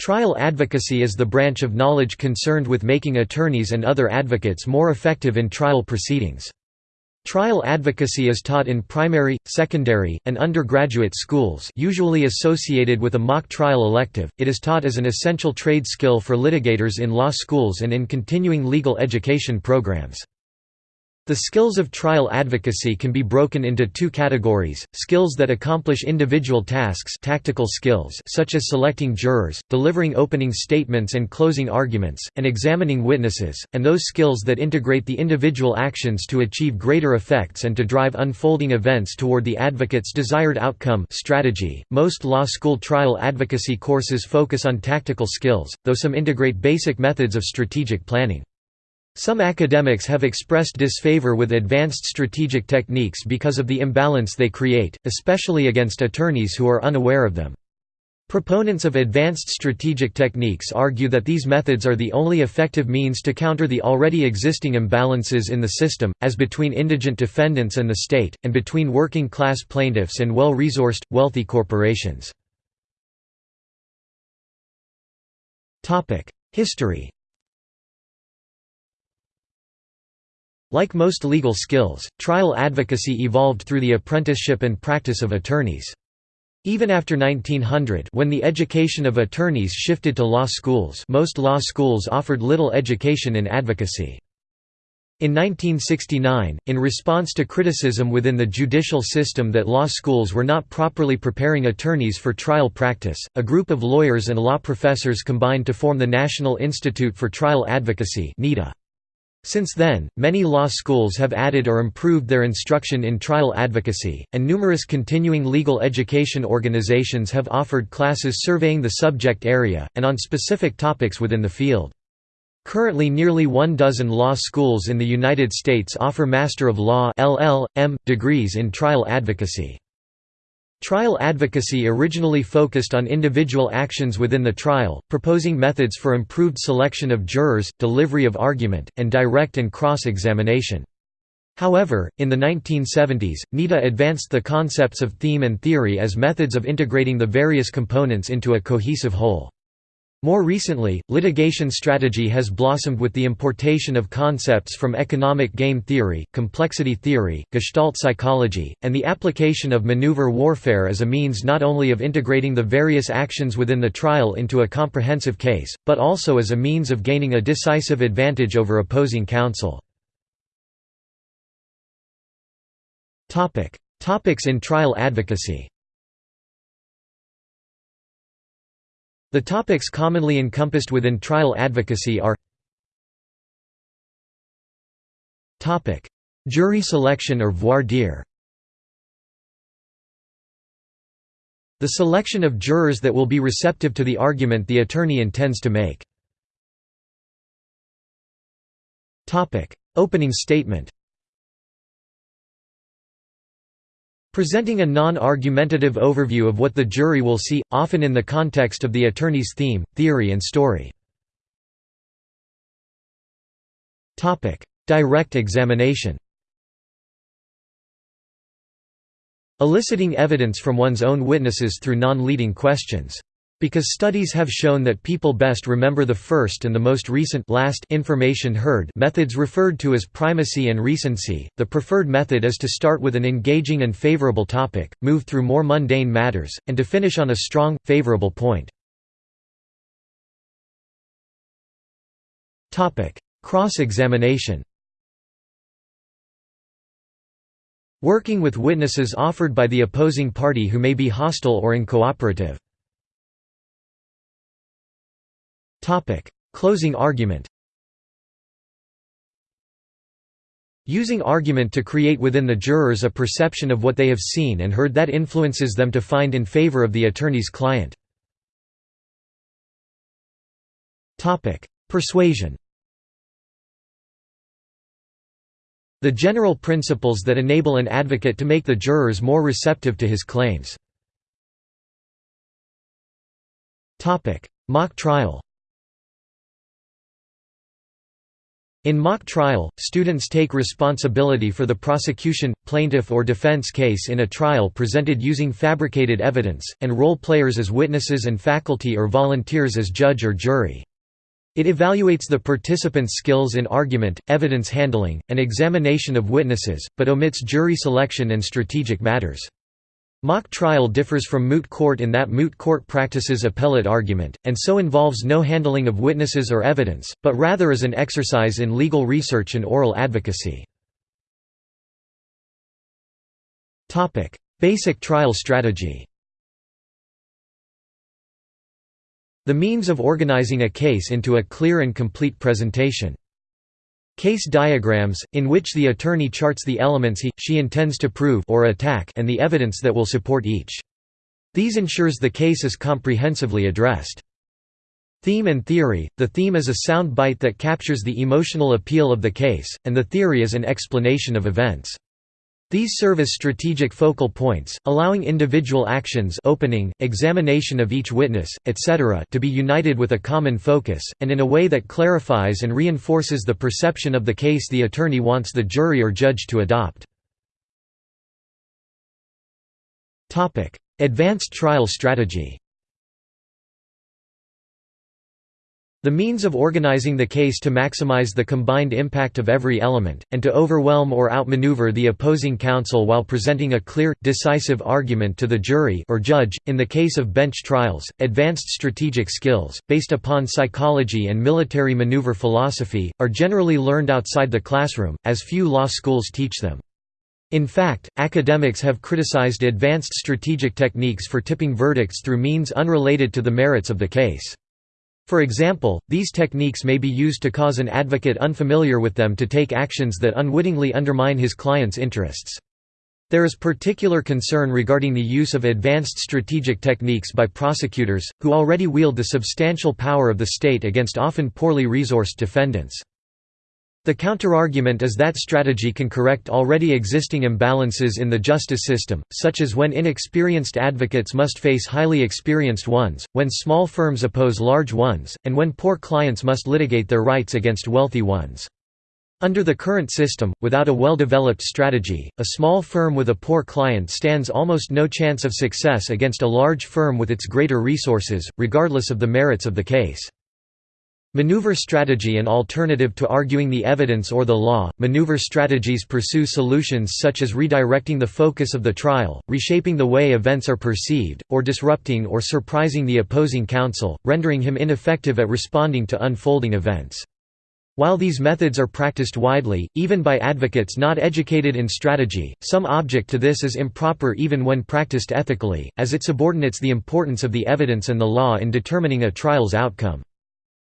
Trial advocacy is the branch of knowledge concerned with making attorneys and other advocates more effective in trial proceedings. Trial advocacy is taught in primary, secondary, and undergraduate schools usually associated with a mock trial elective. It is taught as an essential trade skill for litigators in law schools and in continuing legal education programs. The skills of trial advocacy can be broken into two categories, skills that accomplish individual tasks tactical skills such as selecting jurors, delivering opening statements and closing arguments, and examining witnesses, and those skills that integrate the individual actions to achieve greater effects and to drive unfolding events toward the advocate's desired outcome strategy. .Most law school trial advocacy courses focus on tactical skills, though some integrate basic methods of strategic planning. Some academics have expressed disfavor with advanced strategic techniques because of the imbalance they create, especially against attorneys who are unaware of them. Proponents of advanced strategic techniques argue that these methods are the only effective means to counter the already existing imbalances in the system, as between indigent defendants and the state, and between working-class plaintiffs and well-resourced, wealthy corporations. History Like most legal skills, trial advocacy evolved through the apprenticeship and practice of attorneys. Even after 1900 when the education of attorneys shifted to law schools most law schools offered little education in advocacy. In 1969, in response to criticism within the judicial system that law schools were not properly preparing attorneys for trial practice, a group of lawyers and law professors combined to form the National Institute for Trial Advocacy NITA. Since then, many law schools have added or improved their instruction in trial advocacy, and numerous continuing legal education organizations have offered classes surveying the subject area, and on specific topics within the field. Currently nearly one dozen law schools in the United States offer Master of Law degrees in trial advocacy. Trial advocacy originally focused on individual actions within the trial, proposing methods for improved selection of jurors, delivery of argument, and direct and cross-examination. However, in the 1970s, NITA advanced the concepts of theme and theory as methods of integrating the various components into a cohesive whole. More recently, litigation strategy has blossomed with the importation of concepts from economic game theory, complexity theory, gestalt psychology, and the application of maneuver warfare as a means not only of integrating the various actions within the trial into a comprehensive case, but also as a means of gaining a decisive advantage over opposing counsel. Topics in trial advocacy The topics commonly encompassed within trial advocacy are Jury selection or voir dire The selection of jurors that will be receptive to the argument the attorney intends to make. Opening statement Presenting a non-argumentative overview of what the jury will see, often in the context of the attorney's theme, theory and story. Direct examination Eliciting evidence from one's own witnesses through non-leading questions. Because studies have shown that people best remember the first and the most recent last information heard methods referred to as primacy and recency, the preferred method is to start with an engaging and favorable topic, move through more mundane matters, and to finish on a strong, favorable point. Cross-examination Working with witnesses offered by the opposing party who may be hostile or uncooperative. Topic: Closing argument. Using argument to create within the jurors a perception of what they have seen and heard that influences them to find in favor of the attorney's client. Topic: Persuasion. The general principles that enable an advocate to make the jurors more receptive to his claims. Mock trial In mock trial, students take responsibility for the prosecution, plaintiff or defense case in a trial presented using fabricated evidence, and role players as witnesses and faculty or volunteers as judge or jury. It evaluates the participants' skills in argument, evidence handling, and examination of witnesses, but omits jury selection and strategic matters. Mock trial differs from moot court in that moot court practices appellate argument, and so involves no handling of witnesses or evidence, but rather is an exercise in legal research and oral advocacy. Basic trial strategy The means of organizing a case into a clear and complete presentation. Case diagrams, in which the attorney charts the elements he, she intends to prove or attack and the evidence that will support each. These ensures the case is comprehensively addressed. Theme and theory – The theme is a sound bite that captures the emotional appeal of the case, and the theory is an explanation of events. These serve as strategic focal points, allowing individual actions opening, examination of each witness, etc. to be united with a common focus, and in a way that clarifies and reinforces the perception of the case the attorney wants the jury or judge to adopt. Advanced trial strategy The means of organizing the case to maximize the combined impact of every element, and to overwhelm or outmaneuver the opposing counsel while presenting a clear, decisive argument to the jury or judge. In the case of bench trials, advanced strategic skills, based upon psychology and military maneuver philosophy, are generally learned outside the classroom, as few law schools teach them. In fact, academics have criticized advanced strategic techniques for tipping verdicts through means unrelated to the merits of the case. For example, these techniques may be used to cause an advocate unfamiliar with them to take actions that unwittingly undermine his client's interests. There is particular concern regarding the use of advanced strategic techniques by prosecutors, who already wield the substantial power of the state against often poorly resourced defendants. The counterargument is that strategy can correct already existing imbalances in the justice system, such as when inexperienced advocates must face highly experienced ones, when small firms oppose large ones, and when poor clients must litigate their rights against wealthy ones. Under the current system, without a well-developed strategy, a small firm with a poor client stands almost no chance of success against a large firm with its greater resources, regardless of the merits of the case. Maneuver strategy An alternative to arguing the evidence or the law, maneuver strategies pursue solutions such as redirecting the focus of the trial, reshaping the way events are perceived, or disrupting or surprising the opposing counsel, rendering him ineffective at responding to unfolding events. While these methods are practiced widely, even by advocates not educated in strategy, some object to this is improper even when practiced ethically, as it subordinates the importance of the evidence and the law in determining a trial's outcome.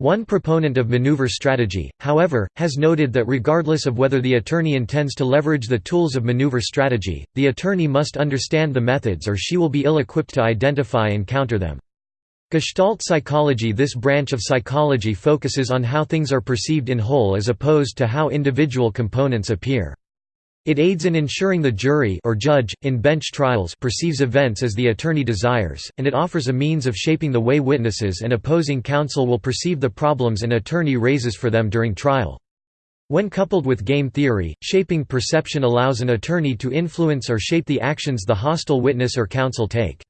One proponent of maneuver strategy, however, has noted that regardless of whether the attorney intends to leverage the tools of maneuver strategy, the attorney must understand the methods or she will be ill-equipped to identify and counter them. Gestalt psychology This branch of psychology focuses on how things are perceived in whole as opposed to how individual components appear. It aids in ensuring the jury or judge, in bench trials perceives events as the attorney desires, and it offers a means of shaping the way witnesses and opposing counsel will perceive the problems an attorney raises for them during trial. When coupled with game theory, shaping perception allows an attorney to influence or shape the actions the hostile witness or counsel take.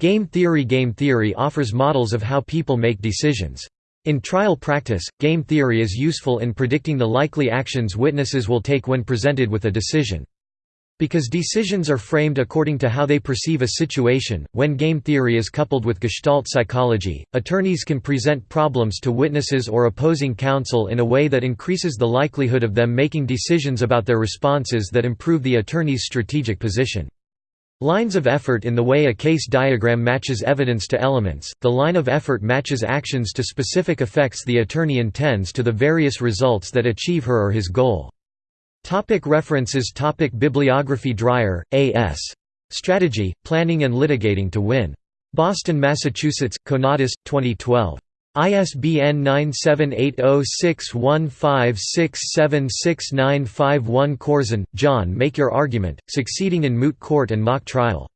Game theory Game theory offers models of how people make decisions. In trial practice, game theory is useful in predicting the likely actions witnesses will take when presented with a decision. Because decisions are framed according to how they perceive a situation, when game theory is coupled with Gestalt psychology, attorneys can present problems to witnesses or opposing counsel in a way that increases the likelihood of them making decisions about their responses that improve the attorney's strategic position. Lines of effort in the way a case diagram matches evidence to elements, the line of effort matches actions to specific effects the attorney intends to the various results that achieve her or his goal. Topic references Topic Bibliography Dreier, A.S. Strategy, Planning and Litigating to Win. Boston, Massachusetts, Conatus, 2012. ISBN 978-0615676951 Corzine, John Make Your Argument, Succeeding in Moot Court and Mock Trial.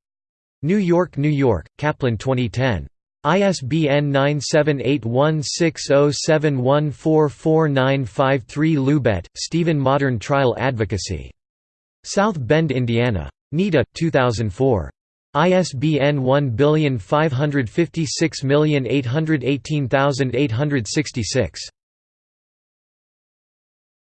New York, New York, Kaplan 2010. ISBN 9781607144953 Lubet, Stephen Modern Trial Advocacy. South Bend, Indiana. NITA, 2004. ISBN 1556818866.